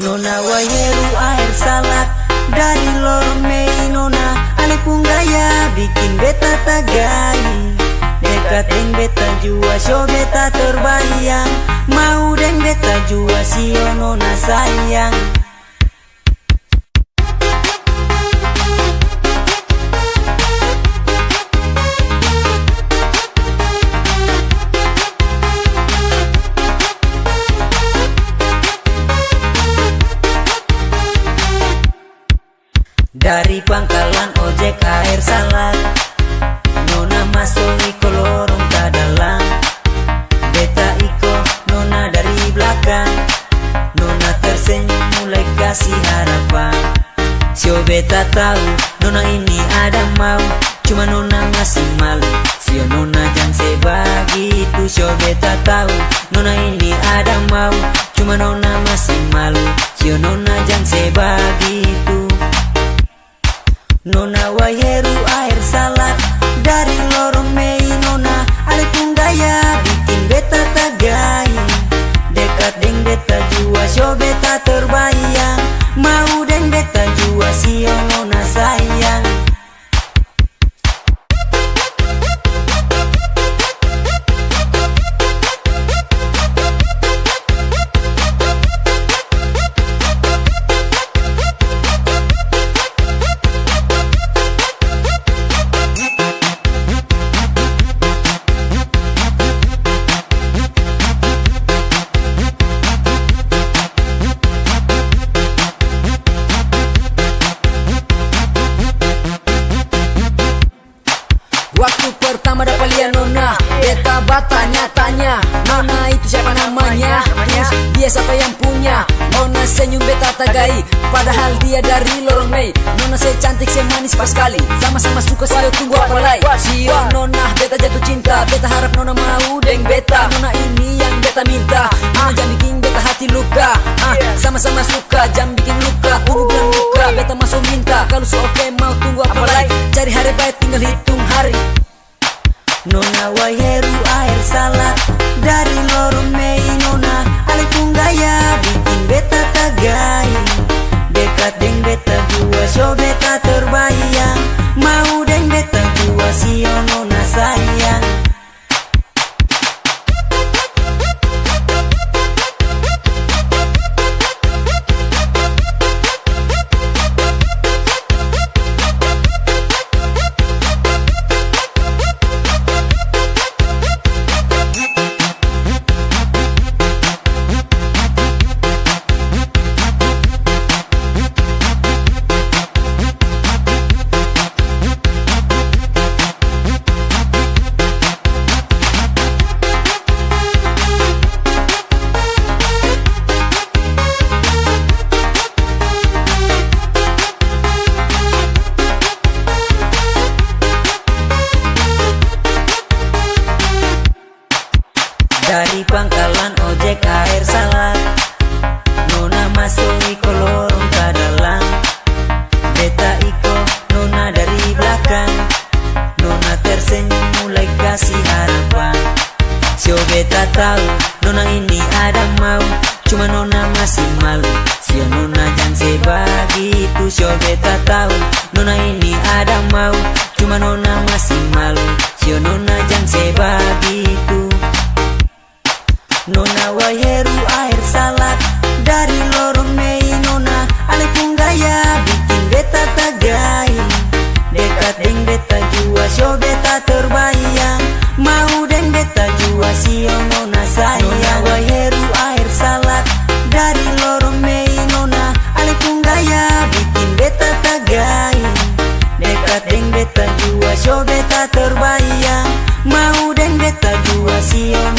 Nona wayeru air salak dari lorong mei nona ale gaya bikin beta tagai. Dekat deng beta jua so beta terbayang. Mau deng beta jua sio nona sayang Dari pangkalan ojek air salak Nona masuk iko lorong dalam. Beta iko nona dari belakang. Nona tersenyum mulai kasih harapan. Sio beta tahu nona ini ada mau. Cuma nona masih malu. Sio nona jangan sebegitu Sio beta tahu nona ini ada mau. Cuma nona masih malu. Sio nona jangan sebegitu Nona waheru air salak Dari lorong batanya-tanya Nona itu siapa namanya? Terus dia siapa yang punya? Nona senyum beta tagai Padahal dia dari lorong Mei. Nona saya cantik, saya manis pas sekali Sama-sama suka saya tunggu apa lagi Sio Nona beta jatuh cinta. Beta harap Nona mau deng beta. Nona ini yang beta minta. Nona jangan bikin beta hati luka. Ah, Sama-sama suka jangan bikin luka. Ungu bilang luka Beta masuk minta. Kalau so oke mau tunggu apa lagi Cari hari baik tinggal hari Nona waheru air salak Dari lorong mei nona Ale gaya bikin beta tagai Dekat deng beta jua so beta beta tahu Nona ini ada mau. Cuma Nona masih malu. Sio Nona jangan sebegitu Sio beta tahu. Nona ini ada mau. Cuma Nona masih malu. Sio Nona jangan sebegitu Nona waheru air salak Dari lorong mei nona Ale gaya. Bikin beta tagai Dekat deng beta deng beta